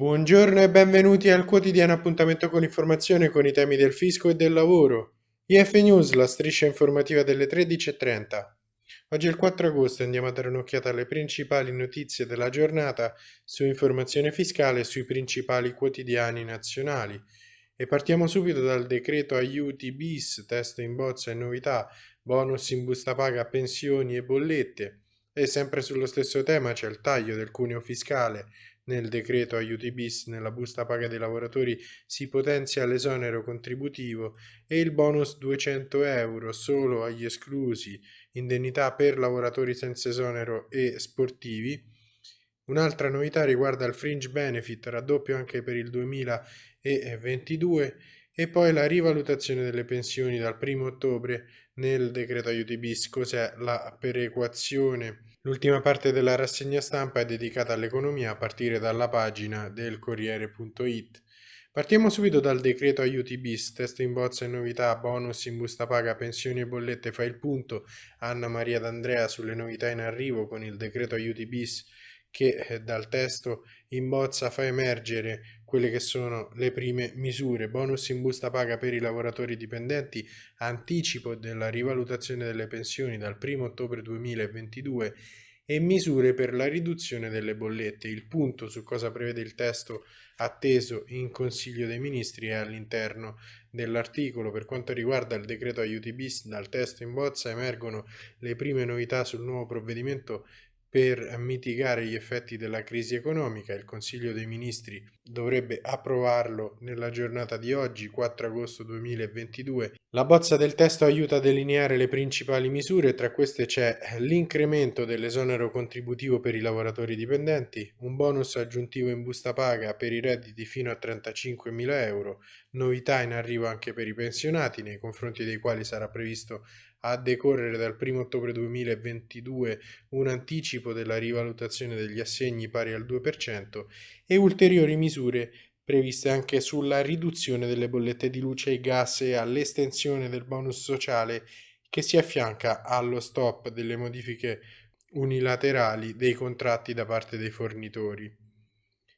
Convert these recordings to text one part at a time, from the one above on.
Buongiorno e benvenuti al quotidiano appuntamento con informazione con i temi del fisco e del lavoro. IF News, la striscia informativa delle 13.30. Oggi è il 4 agosto e andiamo a dare un'occhiata alle principali notizie della giornata su informazione fiscale e sui principali quotidiani nazionali. E partiamo subito dal decreto aiuti bis, testo in bozza e novità, bonus in busta paga, pensioni e bollette. E sempre sullo stesso tema c'è il taglio del cuneo fiscale, nel decreto aiuti bis nella busta paga dei lavoratori si potenzia l'esonero contributivo e il bonus 200 euro solo agli esclusi, indennità per lavoratori senza esonero e sportivi. Un'altra novità riguarda il fringe benefit, raddoppio anche per il 2022 e poi la rivalutazione delle pensioni dal 1 ottobre nel decreto aiuti bis, cos'è la perequazione L'ultima parte della rassegna stampa è dedicata all'economia a partire dalla pagina del Corriere.it. Partiamo subito dal decreto aiuti bis, testo in bozza e novità, bonus in busta paga, pensioni e bollette, fa il punto. Anna Maria D'Andrea sulle novità in arrivo con il decreto aiuti bis che eh, dal testo in bozza fa emergere quelle che sono le prime misure, bonus in busta paga per i lavoratori dipendenti, anticipo della rivalutazione delle pensioni dal 1 ottobre 2022 e misure per la riduzione delle bollette. Il punto su cosa prevede il testo atteso in Consiglio dei Ministri è all'interno dell'articolo. Per quanto riguarda il decreto aiuti bis, dal testo in bozza emergono le prime novità sul nuovo provvedimento per mitigare gli effetti della crisi economica, il Consiglio dei Ministri dovrebbe approvarlo nella giornata di oggi, 4 agosto 2022. La bozza del testo aiuta a delineare le principali misure, tra queste c'è l'incremento dell'esonero contributivo per i lavoratori dipendenti, un bonus aggiuntivo in busta paga per i redditi fino a 35.000 euro, novità in arrivo anche per i pensionati, nei confronti dei quali sarà previsto a decorrere dal 1 ottobre 2022 un anticipo della rivalutazione degli assegni pari al 2% e ulteriori misure previste anche sulla riduzione delle bollette di luce e gas e all'estensione del bonus sociale che si affianca allo stop delle modifiche unilaterali dei contratti da parte dei fornitori.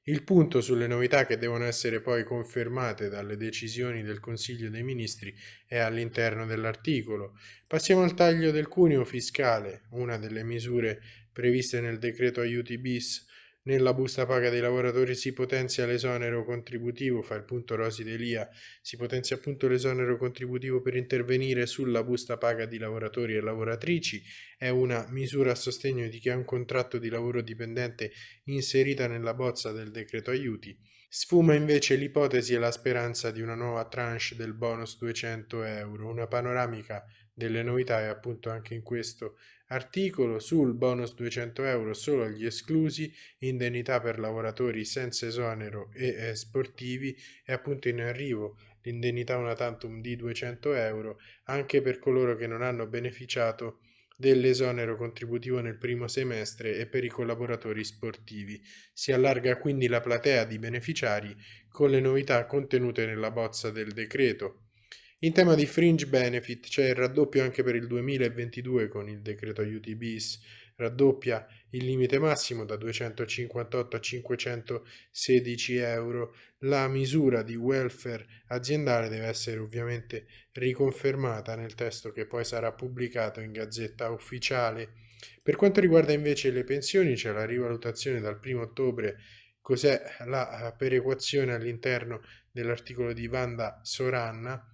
Il punto sulle novità che devono essere poi confermate dalle decisioni del Consiglio dei Ministri è all'interno dell'articolo. Passiamo al taglio del cuneo fiscale, una delle misure previste nel decreto aiuti bis nella busta paga dei lavoratori si potenzia l'esonero contributivo, fa il punto Rosi Delia, si potenzia appunto l'esonero contributivo per intervenire sulla busta paga di lavoratori e lavoratrici, è una misura a sostegno di chi ha un contratto di lavoro dipendente inserita nella bozza del decreto aiuti. Sfuma invece l'ipotesi e la speranza di una nuova tranche del bonus 200 euro, una panoramica delle novità è appunto anche in questo articolo sul bonus 200 euro solo agli esclusi, indennità per lavoratori senza esonero e sportivi è appunto in arrivo l'indennità una tantum di 200 euro anche per coloro che non hanno beneficiato dell'esonero contributivo nel primo semestre e per i collaboratori sportivi. Si allarga quindi la platea di beneficiari con le novità contenute nella bozza del decreto. In tema di fringe benefit c'è il raddoppio anche per il 2022 con il decreto aiuti bis, raddoppia il limite massimo da 258 a 516 euro. La misura di welfare aziendale deve essere ovviamente riconfermata nel testo che poi sarà pubblicato in gazzetta ufficiale. Per quanto riguarda invece le pensioni c'è la rivalutazione dal 1 ottobre cos'è la perequazione all'interno dell'articolo di Vanda Soranna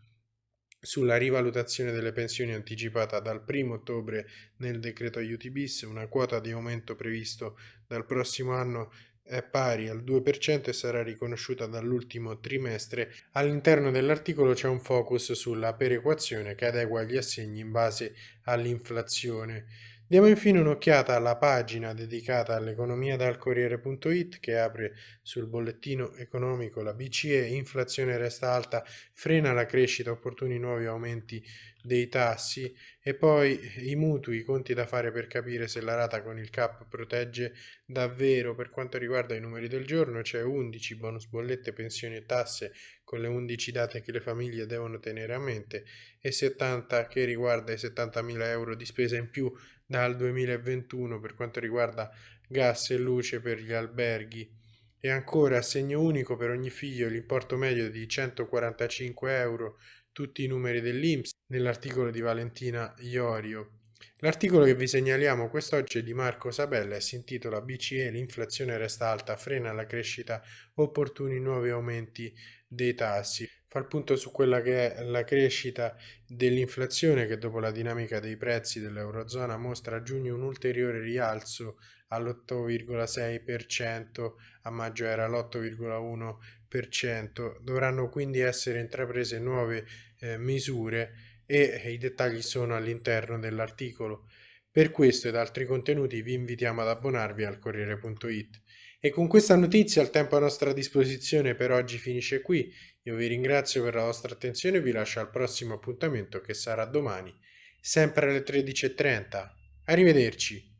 sulla rivalutazione delle pensioni anticipata dal 1 ottobre nel decreto aiuti bis, una quota di aumento previsto dal prossimo anno è pari al 2% e sarà riconosciuta dall'ultimo trimestre. All'interno dell'articolo c'è un focus sulla perequazione che adegua gli assegni in base all'inflazione. Diamo infine un'occhiata alla pagina dedicata all'economia dal Corriere.it che apre sul bollettino economico la BCE, inflazione resta alta, frena la crescita, opportuni nuovi aumenti dei tassi e poi i mutui, i conti da fare per capire se la rata con il CAP protegge davvero. Per quanto riguarda i numeri del giorno c'è 11 bonus bollette, pensioni e tasse con le 11 date che le famiglie devono tenere a mente e 70 che riguarda i 70.000 euro di spesa in più dal 2021 per quanto riguarda gas e luce per gli alberghi. E ancora assegno unico per ogni figlio l'importo medio di 145 euro, tutti i numeri dell'Inps nell'articolo di Valentina Iorio. L'articolo che vi segnaliamo quest'oggi è di Marco Sabella e si intitola BCE l'inflazione resta alta, frena la crescita, opportuni nuovi aumenti dei tassi. Fa il punto su quella che è la crescita dell'inflazione che dopo la dinamica dei prezzi dell'Eurozona mostra a giugno un ulteriore rialzo all'8,6%, a maggio era l'8,1%. Dovranno quindi essere intraprese nuove eh, misure e i dettagli sono all'interno dell'articolo. Per questo ed altri contenuti vi invitiamo ad abbonarvi al Corriere.it. E con questa notizia il tempo a nostra disposizione per oggi finisce qui. Io vi ringrazio per la vostra attenzione e vi lascio al prossimo appuntamento che sarà domani, sempre alle 13.30. Arrivederci.